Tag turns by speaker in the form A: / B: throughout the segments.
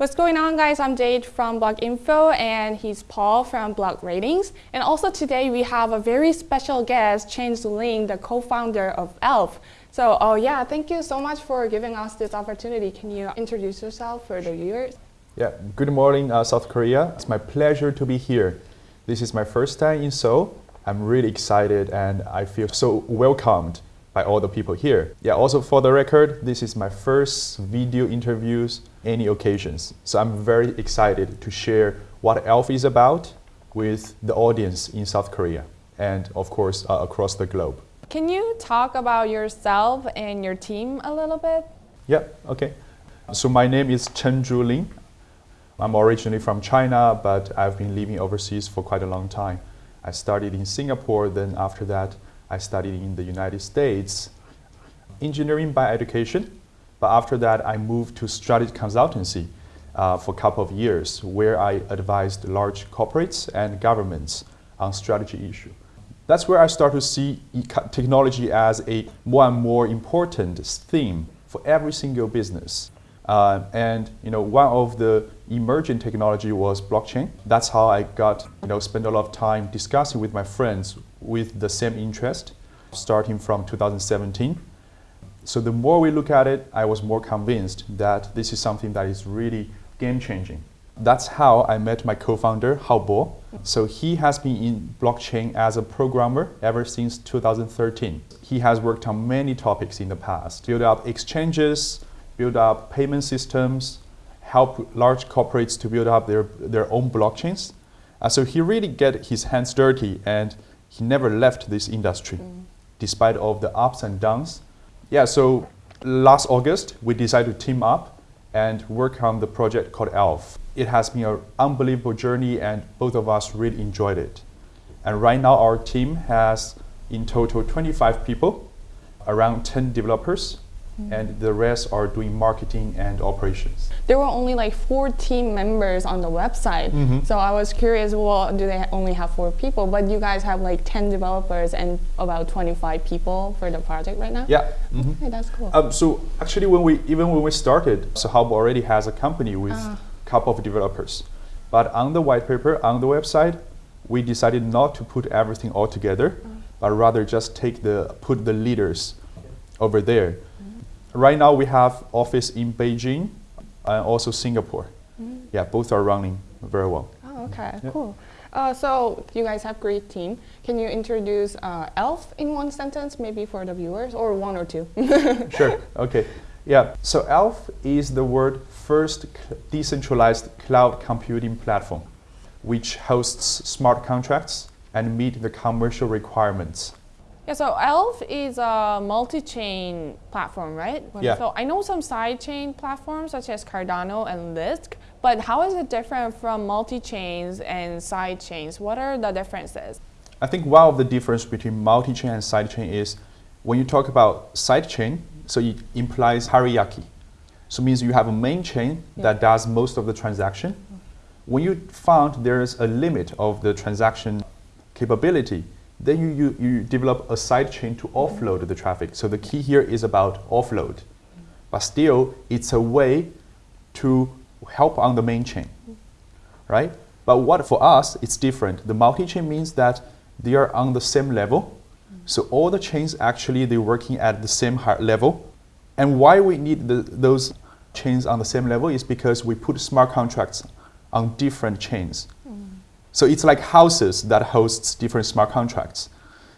A: What's going on guys? I'm Jade from Block Info and he's Paul from Block Ratings. And also today we have a very special guest, Chen Zhuling, the co-founder of ELF. So oh yeah, thank you so much for giving us this opportunity. Can you introduce yourself for the viewers?
B: Yeah, good morning uh, South Korea. It's my pleasure to be here. This is my first time in Seoul. I'm really excited and I feel so welcomed by all the people here. Yeah, also for the record, this is my first video interviews any occasions. So I'm very excited to share what ELF is about with the audience in South Korea and of course uh, across the globe.
A: Can you talk about yourself and your team a little bit?
B: Yeah, okay. So my name is Chen Zhuling. I'm originally from China, but I've been living overseas for quite a long time. I studied in Singapore, then after that, I studied in the United States, engineering by education, but after that I moved to strategy consultancy uh, for a couple of years where I advised large corporates and governments on strategy issue. That's where I start to see technology as a more and more important theme for every single business. Uh, and you know, one of the emerging technology was blockchain. That's how I got, you know, spend a lot of time discussing with my friends with the same interest, starting from 2017. So the more we look at it, I was more convinced that this is something that is really game-changing. That's how I met my co-founder, Hao Bo. So he has been in blockchain as a programmer ever since 2013. He has worked on many topics in the past, build up exchanges, build up payment systems, help large corporates to build up their, their own blockchains. Uh, so he really get his hands dirty and he never left this industry mm. despite of the ups and downs. Yeah, so last August, we decided to team up and work on the project called ELF. It has been an unbelievable journey and both of us really enjoyed it. And right now our team has in total 25 people, around 10 developers, Mm. and the rest are doing marketing and operations.
A: There were only like four team members on the website. Mm -hmm. So I was curious, well, do they only have four people? But you guys have like 10 developers and about 25 people for the project right now?
B: Yeah. Mm -hmm.
A: Okay, that's cool.
B: Um, so actually when we, even when we started, Sahab already has a company with a uh. couple of developers. But on the white paper, on the website, we decided not to put everything all together, uh. but rather just take the, put the leaders over there right now we have office in Beijing and also Singapore. Mm. Yeah, both are running very well.
A: Oh, okay, yeah. cool. Uh, so you guys have great team. Can you introduce uh, ELF in one sentence, maybe for the viewers, or one or two?
B: sure. Okay. Yeah. So ELF is the world first decentralized cloud computing platform, which hosts smart contracts and meet the commercial requirements
A: yeah, so ELF is a multi-chain platform, right?
B: Yeah.
A: So I know some side-chain platforms such as Cardano and Lisk, but how is it different from multi-chains and side-chains? What are the differences?
B: I think one of the difference between multi-chain and side-chain is when you talk about side-chain, so it implies hierarchy. So it means you have a main chain yeah. that does most of the transaction. Mm-hmm. When you found there's a limit of the transaction capability, then you, you, you develop a side chain to offload the traffic. So the key here is about offload. But still, it's a way to help on the main chain, right? But what for us, it's different. The multi-chain means that they are on the same level. So all the chains actually, they're working at the same level. And why we need the, those chains on the same level is because we put smart contracts on different chains. So it's like houses that hosts different smart contracts.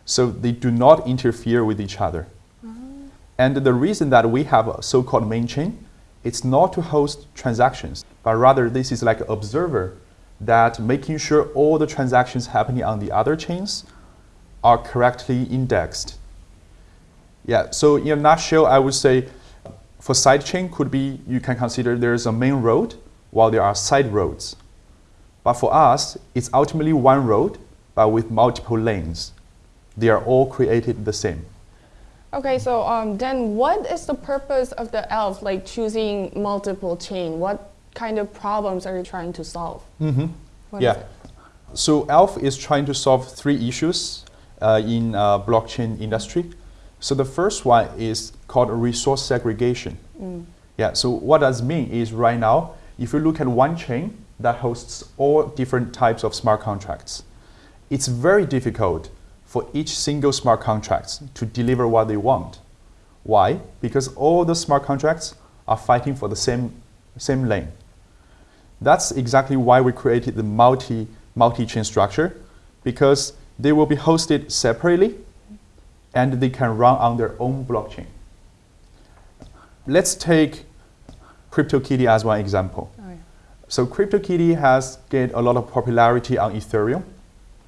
B: So they do not interfere with each other. Mm. And the reason that we have a so-called main chain, it's not to host transactions, but rather this is like an observer that making sure all the transactions happening on the other chains are correctly indexed. Yeah, so in a nutshell, I would say for sidechain could be, you can consider there's a main road while there are side roads. But for us, it's ultimately one road, but with multiple lanes. They are all created the same.
A: Okay, so um, then what is the purpose of the ELF, like choosing multiple chain? What kind of problems are you trying to solve?
B: Mm -hmm. yeah. So ELF is trying to solve three issues uh, in uh, blockchain industry. So the first one is called resource segregation. Mm. Yeah, so what does mean is right now, if you look at one chain that hosts all different types of smart contracts, it's very difficult for each single smart contract to deliver what they want. Why? Because all the smart contracts are fighting for the same, same lane. That's exactly why we created the multi, multi-chain structure, because they will be hosted separately and they can run on their own blockchain. Let's take CryptoKitty as one example.
A: Oh, yeah.
B: So CryptoKitty has gained a lot of popularity on Ethereum,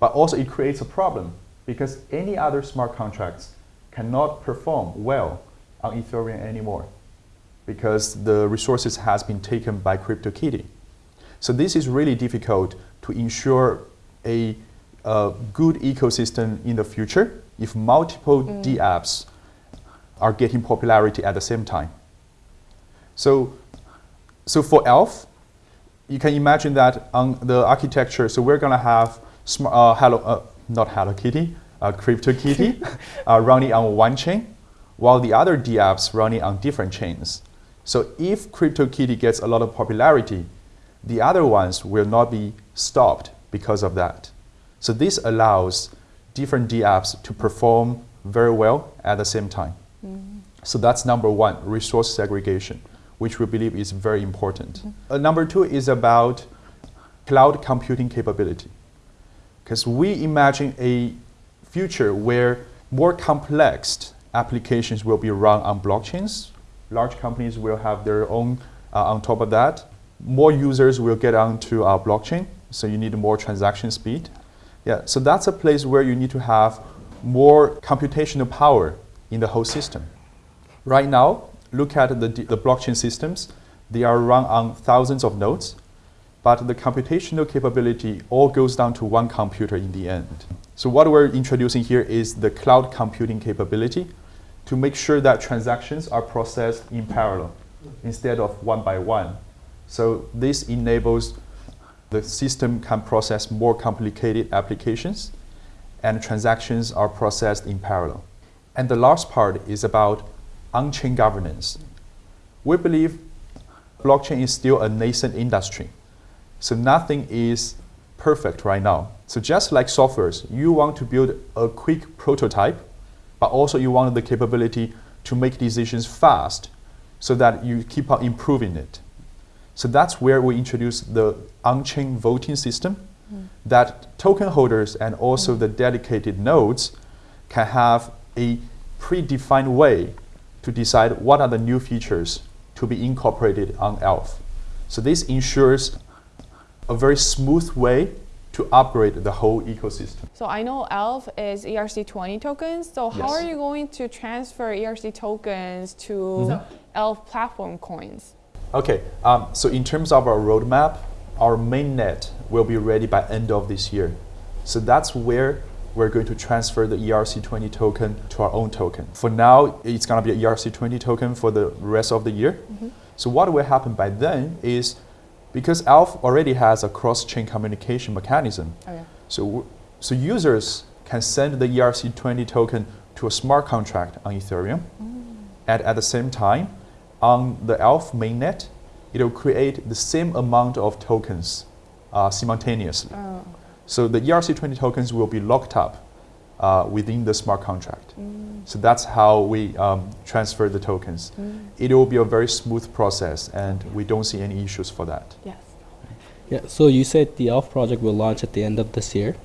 B: but also it creates a problem because any other smart contracts cannot perform well on Ethereum anymore because the resources has been taken by CryptoKitty. So this is really difficult to ensure a, a good ecosystem in the future if multiple mm. dApps are getting popularity at the same time. So, so for ELF, you can imagine that on the architecture, so we're going to have uh, Hello, uh, not Hello Kitty, uh, CryptoKitty uh, running on one chain, while the other dApps running on different chains. So if CryptoKitty gets a lot of popularity, the other ones will not be stopped because of that. So this allows different dApps to perform very well at the same time. So that's number one, resource segregation, which we believe is very important. Uh, number two is about cloud computing capability. Because we imagine a future where more complex applications will be run on blockchains. Large companies will have their own uh, on top of that. More users will get onto our blockchain, so you need more transaction speed. Yeah, so that's a place where you need to have more computational power in the whole system. Right now, look at the, the blockchain systems. They are run on thousands of nodes, but the computational capability all goes down to one computer in the end. So what we're introducing here is the cloud computing capability to make sure that transactions are processed in parallel instead of one by one. So this enables the system can process more complicated applications and transactions are processed in parallel. And the last part is about on-chain governance. We believe blockchain is still a nascent industry. So nothing is perfect right now. So just like softwares, you want to build a quick prototype, but also you want the capability to make decisions fast so that you keep on improving it. So that's where we introduce the on-chain voting system mm. that token holders and also mm. the dedicated nodes can have a predefined way to decide what are the new features to be incorporated on ELF. So this ensures a very smooth way to upgrade the whole ecosystem.
A: So I know ELF is ERC20 tokens. So how
B: Yes.
A: are you going to transfer ERC tokens to ELF platform coins?
B: Okay, um, so in terms of our roadmap, our mainnet will be ready by end of this year. So that's where we're going to transfer the ERC20 token to our own token. For now, it's going to be a ERC20 token for the rest of the year. So what will happen by then is because ELF already has a cross-chain communication mechanism,
A: Oh yeah.
B: so, so users can send the ERC20 token to a smart contract on Ethereum. And at the same time, on the ELF mainnet, it will create the same amount of tokens uh, simultaneously.
A: Oh.
B: So the ERC20 tokens will be locked up uh, within the smart contract. So that's how we um, transfer the tokens. It will be a very smooth process, and we don't see any issues for that.
A: Yes.
C: Yeah, so you said the ELF project will launch at the end of this year.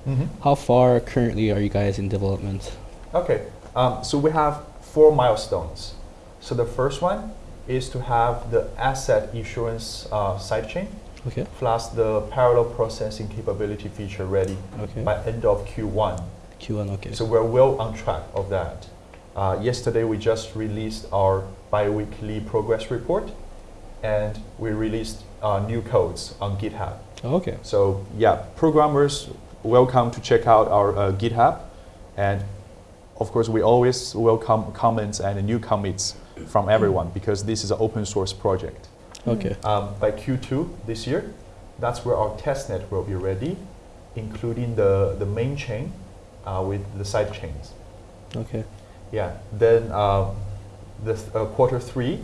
C: How far currently are you guys in development?
B: Okay, um, so we have four milestones. So the first one is to have the asset issuance uh, sidechain
C: Okay.
B: plus the parallel processing capability feature ready
C: Okay.
B: by end of Q1.
C: Q1, okay.
B: So we're well on track of that. Uh, yesterday we just released our bi-weekly progress report and we released uh, new codes on GitHub.
C: Oh, okay.
B: So yeah, programmers welcome to check out our uh, GitHub, and of course we always welcome comments and new commits from everyone because this is an open source project.
C: Okay.
B: Um, by Q2 this year, that's where our testnet will be ready, including the, the main chain uh, with the side chains.
C: Okay.
B: Yeah. Then um, the th- uh, quarter three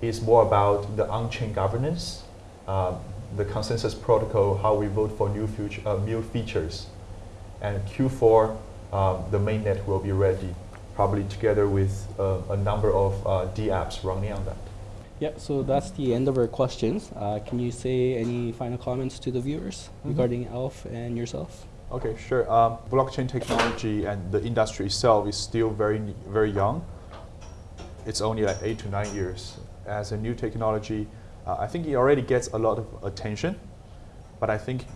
B: is more about the on-chain governance um, the consensus protocol, how we vote for new, future, uh, new features. And Q4, um, the mainnet will be ready, probably together with uh, a number of uh, D apps running on that.
C: Yeah, so that's the end of our questions. Uh, can you say any final comments to the viewers
B: Mhm.
C: regarding ELF and yourself?
B: Okay, sure. Um, blockchain technology and the industry itself is still very, very young. It's only like eight to nine years. As a new technology, uh, I think it already gets a lot of attention. But I think,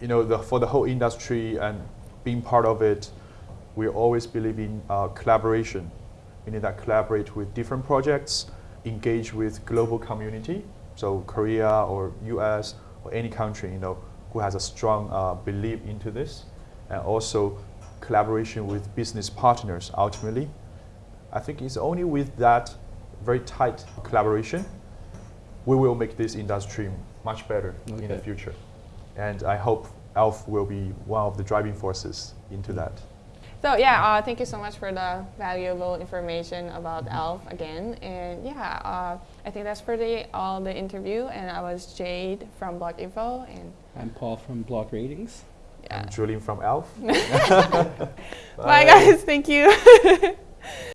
B: you know, the, for the whole industry and being part of it, we always believe in uh, collaboration. Meaning that collaborate with different projects, engage with global community, so Korea or US or any country, you know, who has a strong uh, belief into this, and also collaboration with business partners ultimately. I think it's only with that very tight collaboration we will make this industry much better in the future. And I hope ELF will be one of the driving forces into that.
A: So yeah, uh, thank you so much for the valuable information about ELF again. And yeah, uh, I think that's for the all the interview. And I was Jade from Block Info. And
C: I'm Paul from Block Ratings.
A: yeah.
B: I'm Julian from ELF.
A: Bye guys. Thank you.